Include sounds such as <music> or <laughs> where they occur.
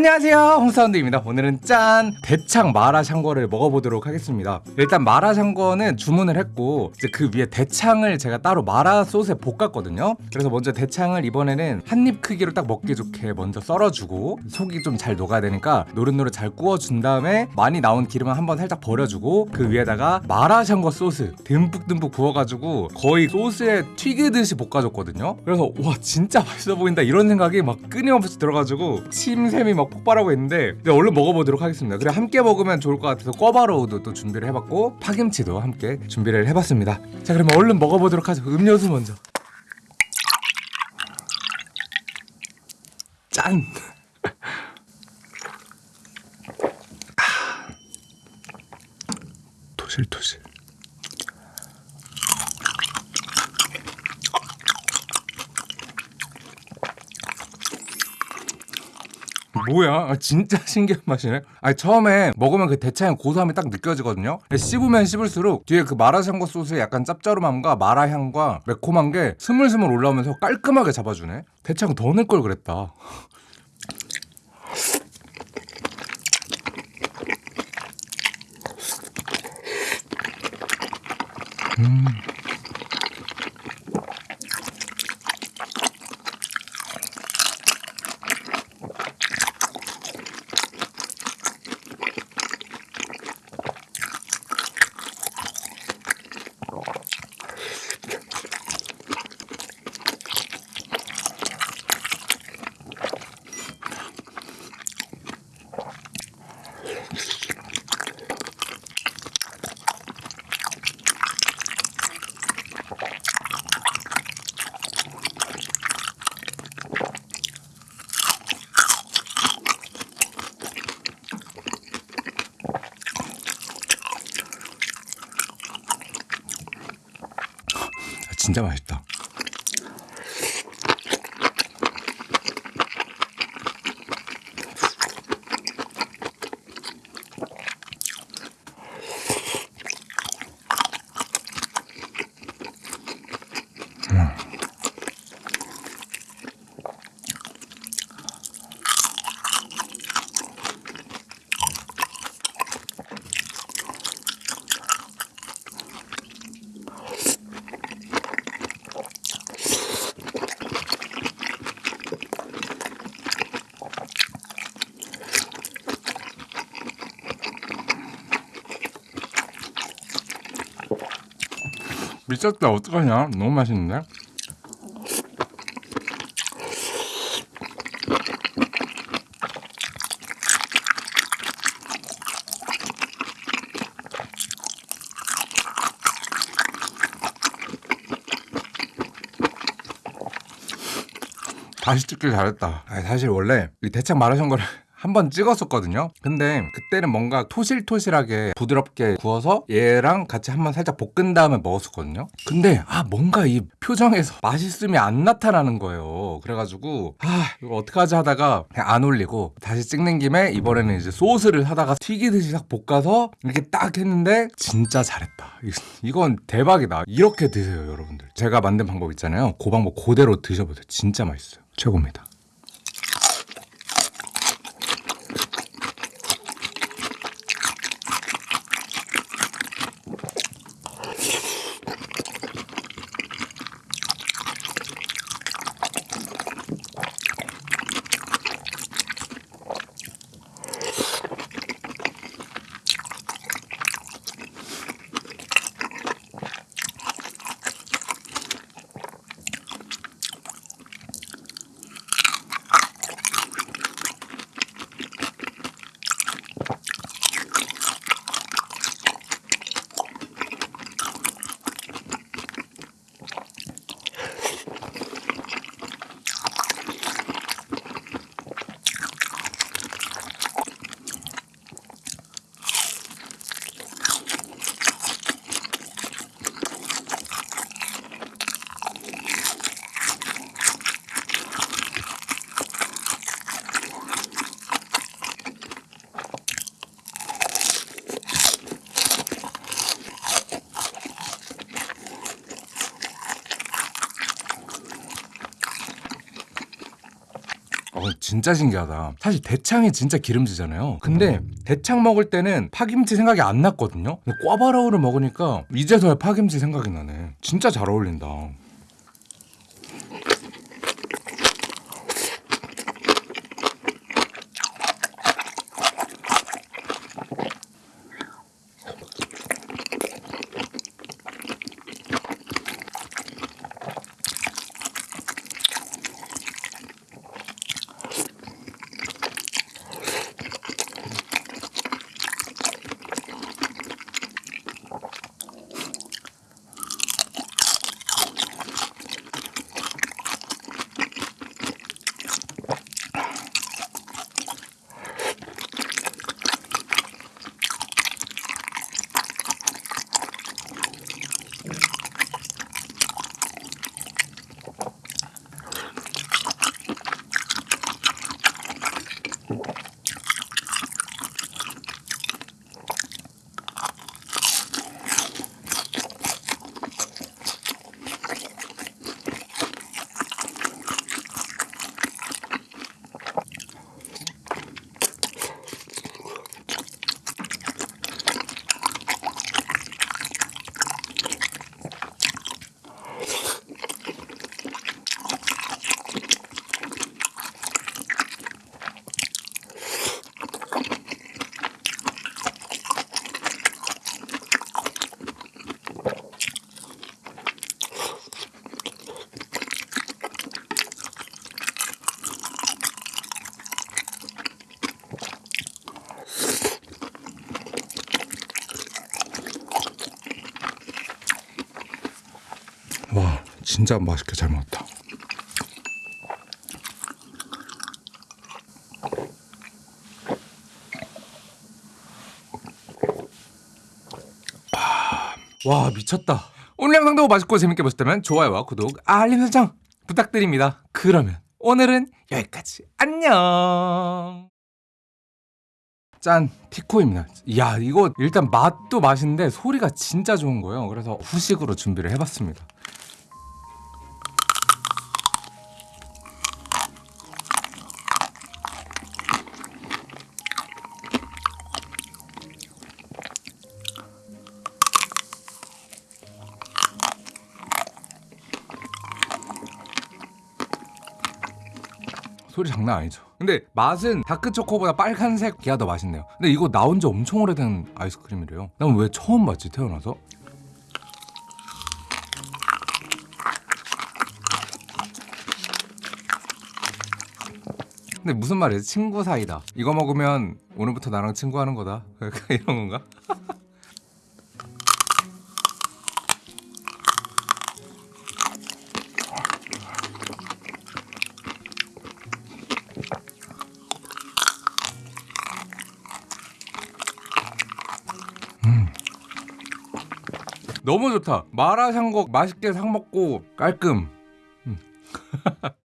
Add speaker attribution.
Speaker 1: 안녕하세요. 홍사운드입니다. 오늘은 짠 대창 마라샹궈를 먹어보도록 하겠습니다. 일단 마라샹궈는 주문을 했고 이제 그 위에 대창을 제가 따로 마라 소스에 볶았거든요. 그래서 먼저 대창을 이번에는 한 입 크기로 딱 먹기 좋게 먼저 썰어주고 속이 좀 잘 녹아야 되니까 노릇노릇 잘 구워준 다음에 많이 나온 기름을 한번 살짝 버려주고 그 위에다가 마라샹궈 소스 듬뿍듬뿍 부어가지고 거의 소스에 튀기듯이 볶아줬거든요. 그래서 와 진짜 맛있어 보인다 이런 생각이 막 끊임없이 들어가지고 침샘이 막 폭발하고 있는데 얼른 먹어보도록 하겠습니다. 그래 함께 먹으면 좋을 것 같아서 꿔바로우도 또 준비를 해봤고 파김치도 함께 준비를 해봤습니다. 자 그러면 얼른 먹어보도록 하죠. 음료수 먼저. 짠! <laughs> 아. 토실토실 뭐야? 아, 진짜 <laughs> 신기한 맛이네. 아니 처음에 먹으면 그 대창의 고소함이 딱 느껴지거든요. 씹으면 씹을수록 뒤에 그 마라샹궈 소스의 약간 짭짤함과 마라 향과 매콤한 게 스물스물 올라오면서 깔끔하게 잡아주네. 대창 더 넣을 걸 그랬다. 아, 진 미쳤다 어떡하냐? 너무 맛있는데? 다시 찍길 잘했다. 아니, 사실 원래 이 대창 마라샹궈를 한번 찍었었거든요. 근데 그때는 뭔가 토실토실하게 부드럽게 구워서 얘랑 같이 한번 살짝 볶은 다음에 먹었었거든요. 근데 아 뭔가 이 표정에서 <laughs> 맛있음이 안 나타나는 거예요. 그래가지고 아 이거 어떡하지 하다가 그냥 안 올리고 다시 찍는 김에 이번에는 이제 소스를 하다가 튀기듯이 딱 볶아서 이렇게 딱 했는데 진짜 잘했다. 이- 이건 대박이다. 이렇게 드세요 여러분들. 제가 만든 방법 있잖아요. 그 방법 그대로 드셔보세요. 진짜 맛있어요. 최고입니다. 진짜 신기하다. 사실 대창이 진짜 기름지잖아요. 근데 대창 먹을 때는 파김치 생각이 안 났거든요. 근데 꽈바라우를 먹으니까 이제서야 파김치 생각이 나네. 진짜 잘 어울린다. 와, 진짜 맛있게 잘 먹었다. 와 미쳤다. 오늘 영상도 맛있고 재밌게 보셨다면 좋아요와 구독 알림 설정 부탁드립니다. 그러면 오늘은 여기까지. 안녕! 짠 티코입니다. 야 이거 일단 맛도 맛인데 소리가 진짜 좋은 거예요. 그래서 후식으로 준비를 해봤습니다 소리 장난 아니죠. 근데 맛은 다크초코보다 빨간색이가 더 맛있네요. 근데 이거 나온 지 엄청 오래된 아이스크림이래요. 난 왜 처음 봤지 태어나서? 근데 무슨 말이야? 친구 사이다. 이거 먹으면 오늘부터 나랑 친구하는 거다. <laughs> 이런 건가? 너무 좋다. 마라샹궈 맛있게 사 먹고 깔끔. 음. <laughs>